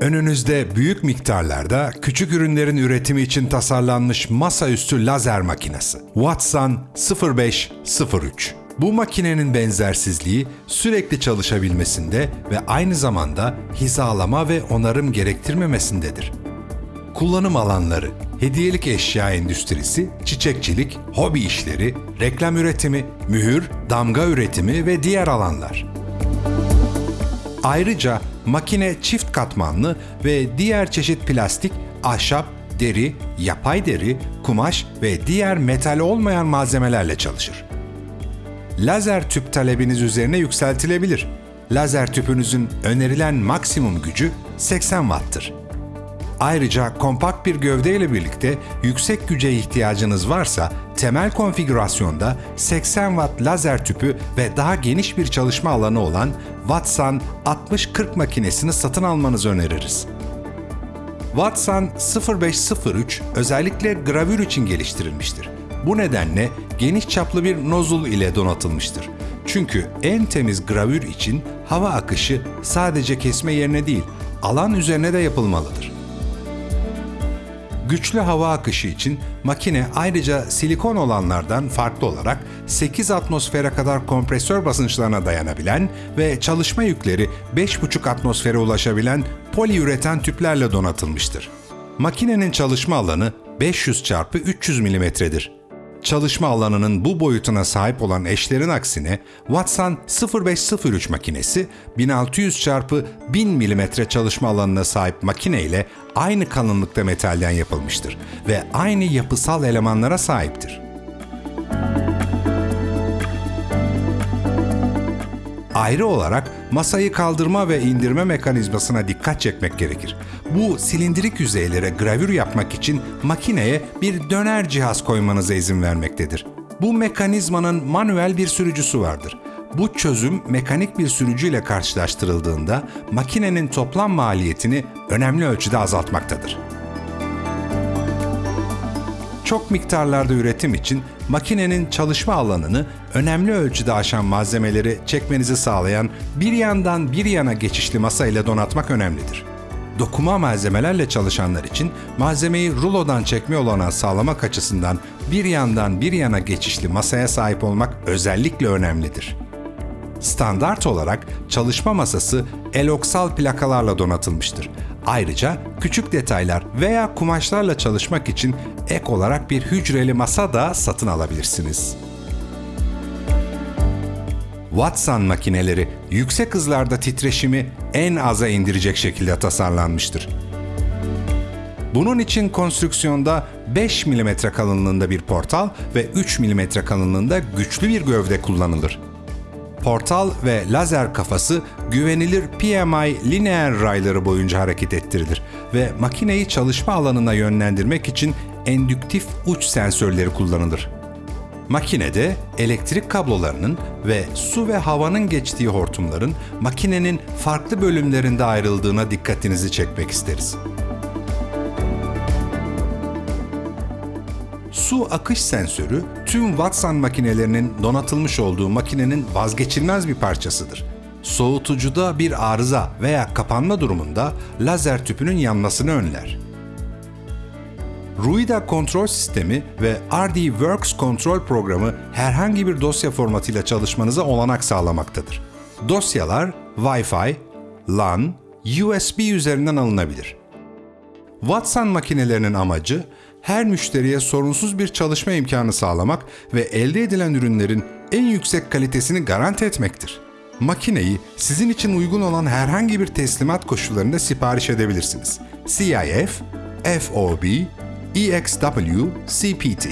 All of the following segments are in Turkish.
Önünüzde büyük miktarlarda küçük ürünlerin üretimi için tasarlanmış masaüstü lazer makinesi. Watson 0503. Bu makinenin benzersizliği sürekli çalışabilmesinde ve aynı zamanda hizalama ve onarım gerektirmemesindedir. Kullanım alanları, hediyelik eşya endüstrisi, çiçekçilik, hobi işleri, reklam üretimi, mühür, damga üretimi ve diğer alanlar. Ayrıca makine çift katmanlı ve diğer çeşit plastik, ahşap, deri, yapay deri, kumaş ve diğer metal olmayan malzemelerle çalışır. Lazer tüp talebiniz üzerine yükseltilebilir. Lazer tüpünüzün önerilen maksimum gücü 80 Watt'tır. Ayrıca kompakt bir gövde ile birlikte yüksek güce ihtiyacınız varsa temel konfigürasyonda 80 watt lazer tüpü ve daha geniş bir çalışma alanı olan Watson 6040 makinesini satın almanızı öneririz. Watson 0503 özellikle gravür için geliştirilmiştir. Bu nedenle geniş çaplı bir nozul ile donatılmıştır. Çünkü en temiz gravür için hava akışı sadece kesme yerine değil, alan üzerine de yapılmalıdır. Güçlü hava akışı için makine ayrıca silikon olanlardan farklı olarak 8 atmosfere kadar kompresör basınçlarına dayanabilen ve çalışma yükleri 5,5 atmosfere ulaşabilen poliüretan tüplerle donatılmıştır. Makinenin çalışma alanı 500 x 300 mm'dir. Çalışma alanının bu boyutuna sahip olan eşlerin aksine Watson 0503 makinesi 1600 x 1000 mm çalışma alanına sahip makine ile aynı kalınlıkta metalden yapılmıştır ve aynı yapısal elemanlara sahiptir. Ayrı olarak masayı kaldırma ve indirme mekanizmasına dikkat çekmek gerekir. Bu silindirik yüzeylere gravür yapmak için makineye bir döner cihaz koymanıza izin vermektedir. Bu mekanizmanın manuel bir sürücüsü vardır. Bu çözüm mekanik bir sürücüyle karşılaştırıldığında makinenin toplam maliyetini önemli ölçüde azaltmaktadır. Çok miktarlarda üretim için makinenin çalışma alanını önemli ölçüde aşan malzemeleri çekmenizi sağlayan bir yandan bir yana geçişli masa ile donatmak önemlidir. Dokuma malzemelerle çalışanlar için malzemeyi rulodan çekme olanağı sağlamak açısından bir yandan bir yana geçişli masaya sahip olmak özellikle önemlidir. Standart olarak çalışma masası eloksal plakalarla donatılmıştır. Ayrıca küçük detaylar veya kumaşlarla çalışmak için ek olarak bir hücreli masa da satın alabilirsiniz. Watson makineleri yüksek hızlarda titreşimi en aza indirecek şekilde tasarlanmıştır. Bunun için konstrüksiyonda 5 mm kalınlığında bir portal ve 3 mm kalınlığında güçlü bir gövde kullanılır. Portal ve lazer kafası güvenilir PMI lineer rayları boyunca hareket ettirilir ve makineyi çalışma alanına yönlendirmek için endüktif uç sensörleri kullanılır. Makinede elektrik kablolarının ve su ve havanın geçtiği hortumların makinenin farklı bölümlerinde ayrıldığına dikkatinizi çekmek isteriz. Su akış sensörü tüm Watson makinelerinin donatılmış olduğu makinenin vazgeçilmez bir parçasıdır. Soğutucuda bir arıza veya kapanma durumunda lazer tüpünün yanmasını önler. Ruida kontrol sistemi ve RD Works kontrol programı herhangi bir dosya formatıyla çalışmanıza olanak sağlamaktadır. Dosyalar Wi-Fi, LAN, USB üzerinden alınabilir. Watson makinelerinin amacı her müşteriye sorunsuz bir çalışma imkanı sağlamak ve elde edilen ürünlerin en yüksek kalitesini garanti etmektir. Makineyi sizin için uygun olan herhangi bir teslimat koşullarında sipariş edebilirsiniz. CIF, FOB, EXW, CPT.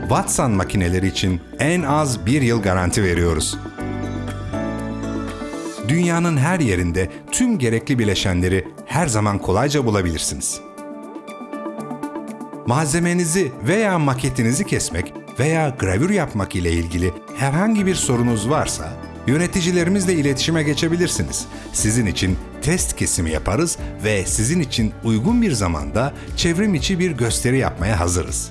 Watson makineleri için en az bir yıl garanti veriyoruz. Dünyanın her yerinde tüm gerekli bileşenleri her zaman kolayca bulabilirsiniz malzemenizi veya maketinizi kesmek veya gravür yapmak ile ilgili herhangi bir sorunuz varsa yöneticilerimizle iletişime geçebilirsiniz. Sizin için test kesimi yaparız ve sizin için uygun bir zamanda çevrim içi bir gösteri yapmaya hazırız.